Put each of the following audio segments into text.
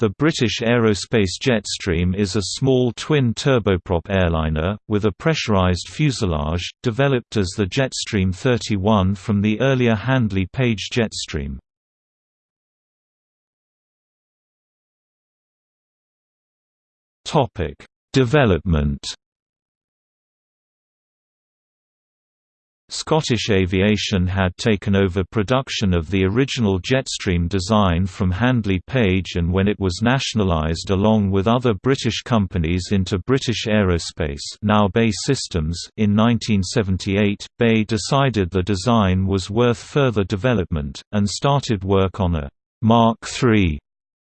The British Aerospace Jetstream is a small twin turboprop airliner, with a pressurised fuselage, developed as the Jetstream 31 from the earlier Handley Page Jetstream. Development Scottish Aviation had taken over production of the original Jetstream design from Handley Page and when it was nationalised along with other British companies into British Aerospace now BAE Systems in 1978, BAE decided the design was worth further development, and started work on a Mark III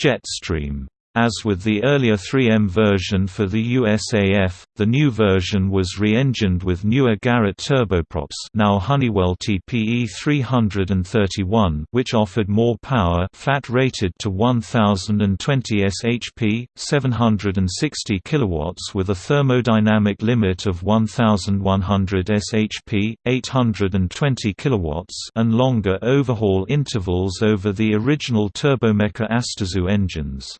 Jetstream. As with the earlier 3M version for the USAF, the new version was re-engined with newer Garrett turboprops now Honeywell TPE 331 which offered more power flat rated to 1020 shp, 760 kilowatts with a thermodynamic limit of 1100 shp, 820 kilowatts and longer overhaul intervals over the original Turbomeca Astazou engines.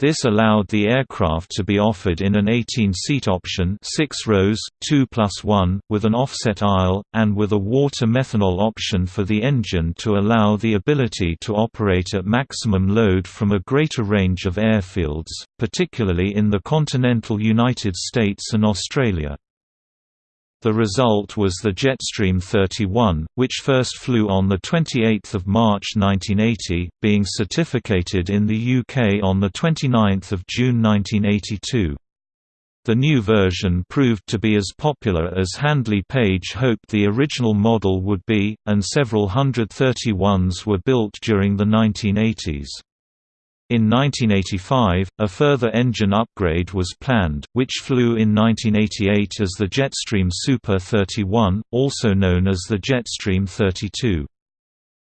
This allowed the aircraft to be offered in an 18-seat option 6 rows, 2 plus 1, with an offset aisle, and with a water-methanol option for the engine to allow the ability to operate at maximum load from a greater range of airfields, particularly in the continental United States and Australia. The result was the Jetstream 31, which first flew on 28 March 1980, being certificated in the UK on 29 June 1982. The new version proved to be as popular as Handley Page hoped the original model would be, and several hundred 31s were built during the 1980s. In 1985, a further engine upgrade was planned, which flew in 1988 as the Jetstream Super 31, also known as the Jetstream 32.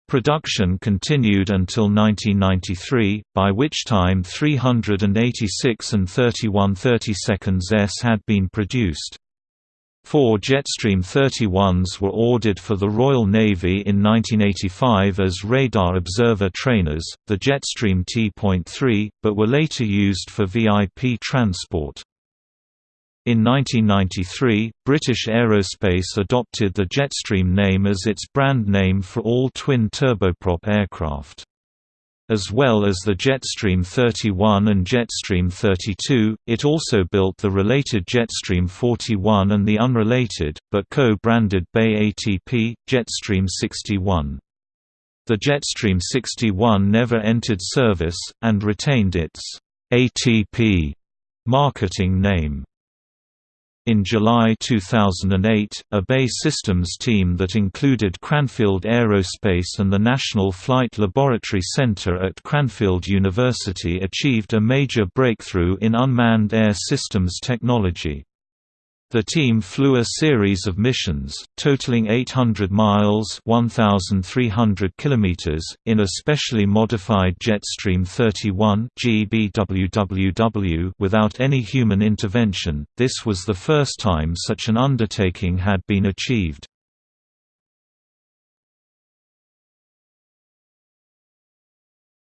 Production continued until 1993, by which time 386 and 31 32 s had been produced. Four Jetstream 31s were ordered for the Royal Navy in 1985 as radar observer trainers, the Jetstream T.3, but were later used for VIP transport. In 1993, British Aerospace adopted the Jetstream name as its brand name for all twin turboprop aircraft. As well as the Jetstream 31 and Jetstream 32, it also built the related Jetstream 41 and the unrelated, but co-branded BAe ATP, Jetstream 61. The Jetstream 61 never entered service, and retained its ATP marketing name. In July 2008, a BAE Systems team that included Cranfield Aerospace and the National Flight Laboratory Center at Cranfield University achieved a major breakthrough in unmanned air systems technology. The team flew a series of missions, totaling 800 miles 1,300 kilometers, in a specially modified Jetstream 31 GBWWW without any human intervention. This was the first time such an undertaking had been achieved.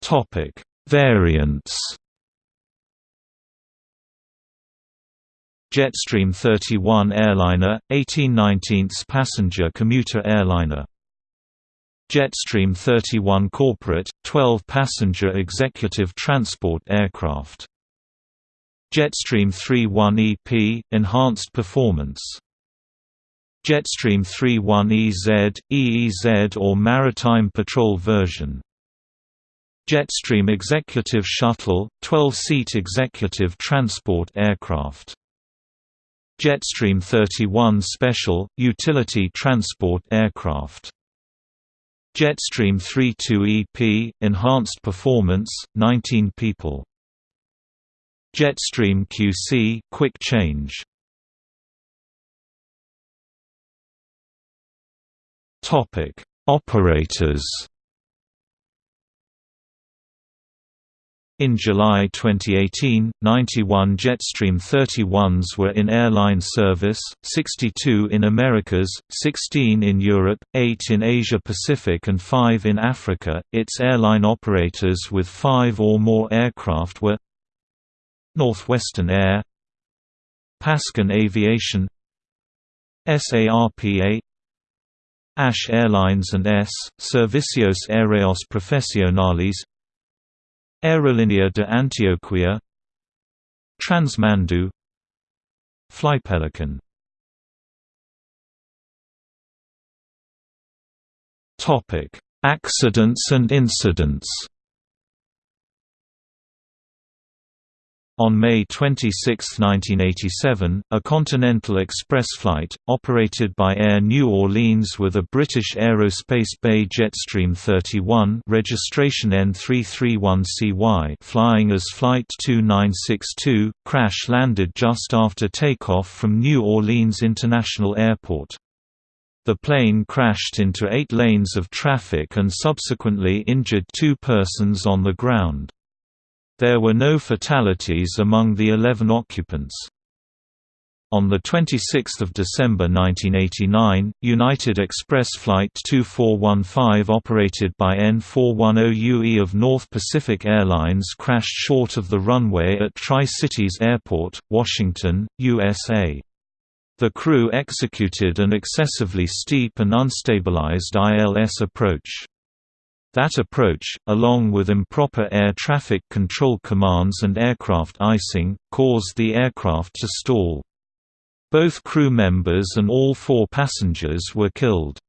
Topic: Variants Jetstream 31 airliner, 1819 passenger commuter airliner. Jetstream 31 corporate, 12-passenger executive transport aircraft. Jetstream 31 EP, enhanced performance. Jetstream 31 EZ, EEZ or Maritime Patrol version. Jetstream Executive Shuttle, 12-seat executive transport aircraft. Jetstream 31 Special, utility transport aircraft. Jetstream 32 EP, enhanced performance, 19 people. Jetstream QC, quick change. Topic: Operators. In July 2018, 91 Jetstream 31s were in airline service, 62 in Americas, 16 in Europe, 8 in Asia Pacific and 5 in Africa. Its airline operators with 5 or more aircraft were Northwestern Air, Pascan Aviation, SARPA, ASH Airlines and S. Servicios Aéreos Profesionales Aerolínea de Antioquia Transmandu Flypelican Accidents and incidents On May 26, 1987, a Continental Express flight, operated by Air New Orleans with a British Aerospace BAe Jetstream 31 registration N331CY flying as Flight 2962, crash-landed just after takeoff from New Orleans International Airport. The plane crashed into eight lanes of traffic and subsequently injured two persons on the ground. There were no fatalities among the 11 occupants. On 26 December 1989, United Express Flight 2415 operated by N410UE of North Pacific Airlines crashed short of the runway at Tri-Cities Airport, Washington, USA. The crew executed an excessively steep and unstabilized ILS approach. That approach, along with improper air traffic control commands and aircraft icing, caused the aircraft to stall. Both crew members and all four passengers were killed.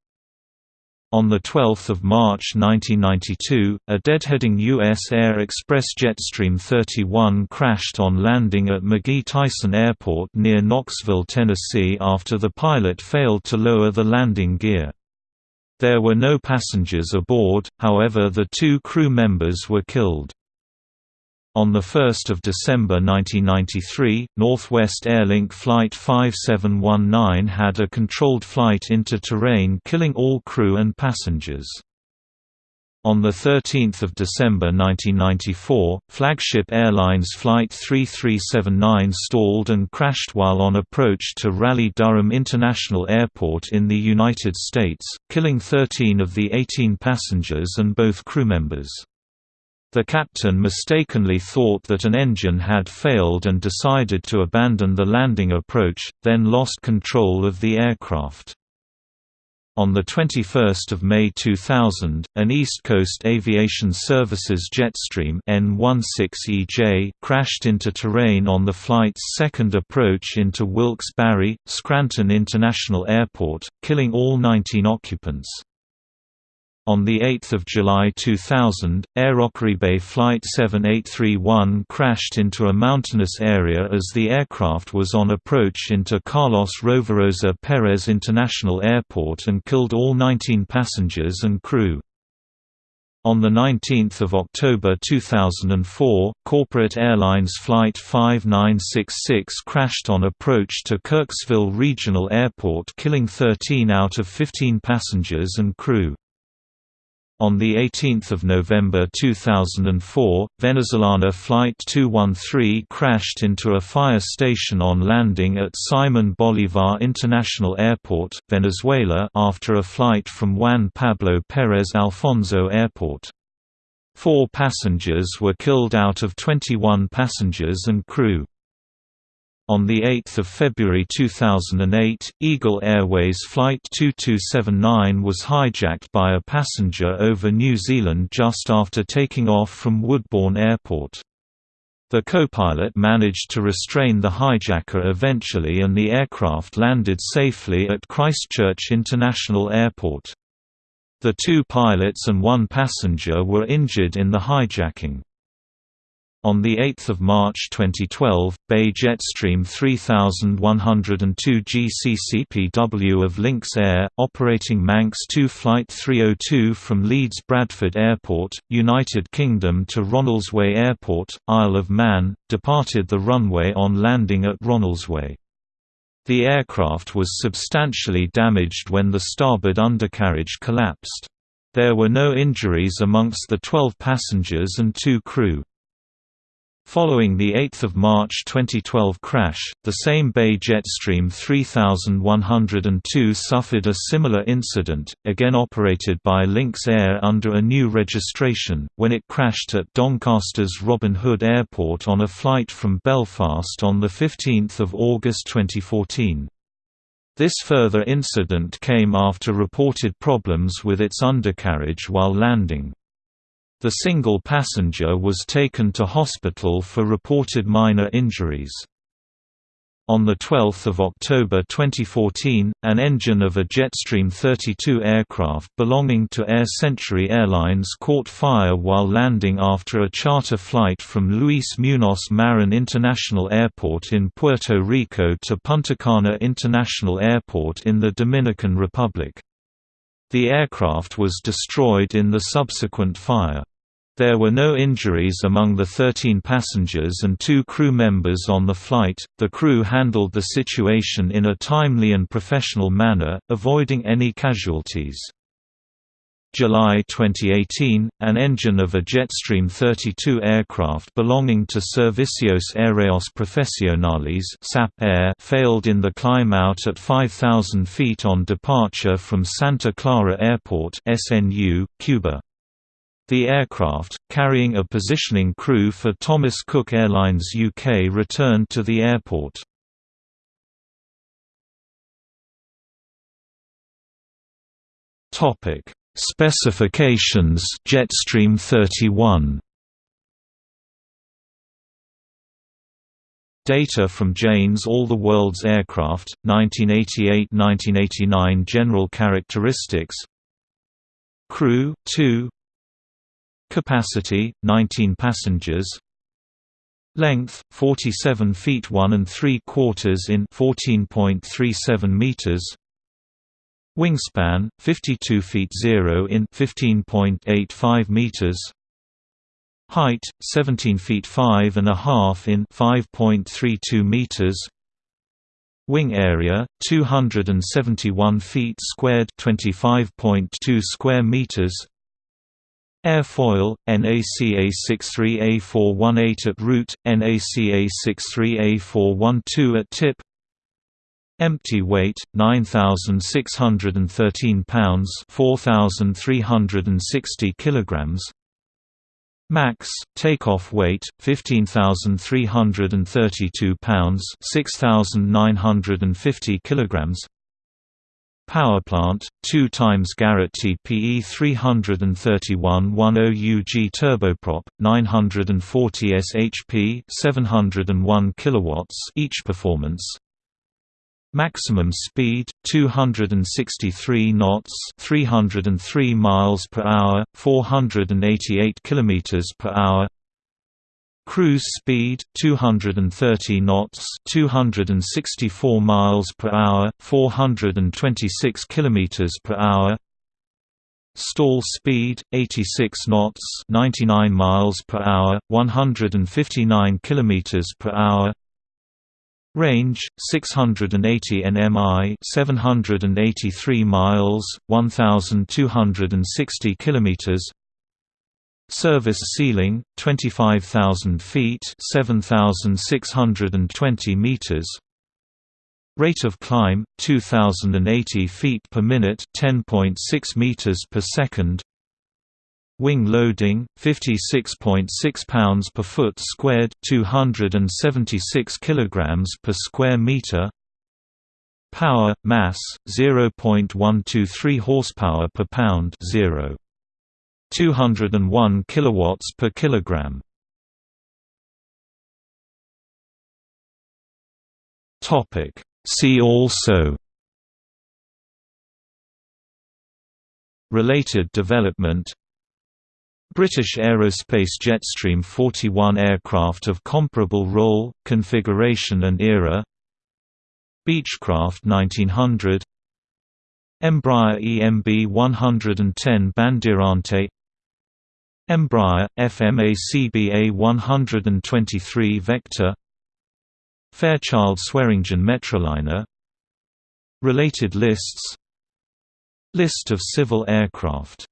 On 12 March 1992, a deadheading U.S. Air Express Jetstream 31 crashed on landing at McGhee-Tyson Airport near Knoxville, Tennessee after the pilot failed to lower the landing gear. There were no passengers aboard, however the two crew members were killed. On 1 December 1993, Northwest Airlink Flight 5719 had a controlled flight into terrain killing all crew and passengers. On 13 December 1994, Flagship Airlines Flight 3379 stalled and crashed while on approach to Raleigh-Durham International Airport in the United States, killing 13 of the 18 passengers and both crew members. The captain mistakenly thought that an engine had failed and decided to abandon the landing approach, then lost control of the aircraft. On 21 May 2000, an East Coast Aviation Services Jetstream N16EJ crashed into terrain on the flight's second approach into Wilkes-Barre, Scranton International Airport, killing all 19 occupants. On 8 July 2000, Aerocaribe Flight 7831 crashed into a mountainous area as the aircraft was on approach into Carlos Rovirosa Perez International Airport and killed all 19 passengers and crew. On 19 October 2004, Corporate Airlines Flight 5966 crashed on approach to Kirksville Regional Airport killing 13 out of 15 passengers and crew. On 18 November 2004, Venezolana Flight 213 crashed into a fire station on landing at Simon Bolivar International Airport, Venezuela after a flight from Juan Pablo Pérez Alfonso Airport. Four passengers were killed out of 21 passengers and crew. On 8 February 2008, Eagle Airways Flight 2279 was hijacked by a passenger over New Zealand just after taking off from Woodbourne Airport. The co-pilot managed to restrain the hijacker eventually and the aircraft landed safely at Christchurch International Airport. The two pilots and one passenger were injured in the hijacking. On 8 March 2012, BAe Jetstream 3102 GCCPW of Links Air, operating Manx 2 Flight 302 from Leeds Bradford Airport, United Kingdom to Ronaldsway Airport, Isle of Man, departed the runway on landing at Ronaldsway. The aircraft was substantially damaged when the starboard undercarriage collapsed. There were no injuries amongst the 12 passengers and two crew. Following the 8 March 2012 crash, the same BAe Jetstream 3102 suffered a similar incident, again operated by Links Air under a new registration, when it crashed at Doncaster's Robin Hood Airport on a flight from Belfast on 15 August 2014. This further incident came after reported problems with its undercarriage while landing. The single passenger was taken to hospital for reported minor injuries. On 12 October 2014, an engine of a Jetstream 32 aircraft belonging to Air Century Airlines caught fire while landing after a charter flight from Luis Muñoz Marin International Airport in Puerto Rico to Punta Cana International Airport in the Dominican Republic. The aircraft was destroyed in the subsequent fire. There were no injuries among the 13 passengers and two crew members on the flight. The crew handled the situation in a timely and professional manner, avoiding any casualties. July 2018, an engine of a Jetstream 32 aircraft belonging to Servicios Aéreos Profesionales (SAP Air) failed in the climb out at 5000 feet on departure from Santa Clara Airport, SNU, Cuba. The aircraft, carrying a positioning crew for Thomas Cook Airlines UK returned to the airport. Topic: Specifications Jetstream 31 Data from Jane's All the World's Aircraft, 1988–1989 General characteristics. Crew, 2 Capacity 19 passengers. Length 47 feet 1 and 3 quarters in 14.37 meters. Wingspan 52 feet 0 in 15.85 meters. Height 17 feet 5 and a half in 5.32 meters. Wing area 271 feet squared 25.2 square meters. Airfoil, NACA 63A418 at root, NACA 63A412 at tip. Empty weight, 9,613 pounds 4,360 kilograms. Max, takeoff weight, 15,332 pounds 6,950 kilograms Powerplant, 2 times Garrett TPE 331 10 UG turboprop, 940 shp 701 kilowatts each performance. Maximum speed 263 knots, 303 miles per hour, 488 kilometers per hour. Cruise speed 230 knots, 264 miles per hour, 426 kilometers per hour. Stall speed 86 knots, 99 miles per hour, 159 kilometers per hour. Range 680 nmi, 783 miles, 1260 kilometers. Service ceiling 25,000 feet, 7,620 meters. Rate of climb 2080 feet per minute, 10.6 meters per second. Wing loading 56.6 pounds per foot squared, 276 kilograms per square meter. Power mass 0.123 horsepower per pound 0. 201 kilowatts per kilogram. Topic. See also. Related development. British Aerospace Jetstream 41 aircraft of comparable role, configuration and era. Beechcraft 1900 Embraer EMB 110 Bandeirante Embraer, FMA CBA 123 Vector Fairchild Swearingen Metroliner Related lists List of civil aircraft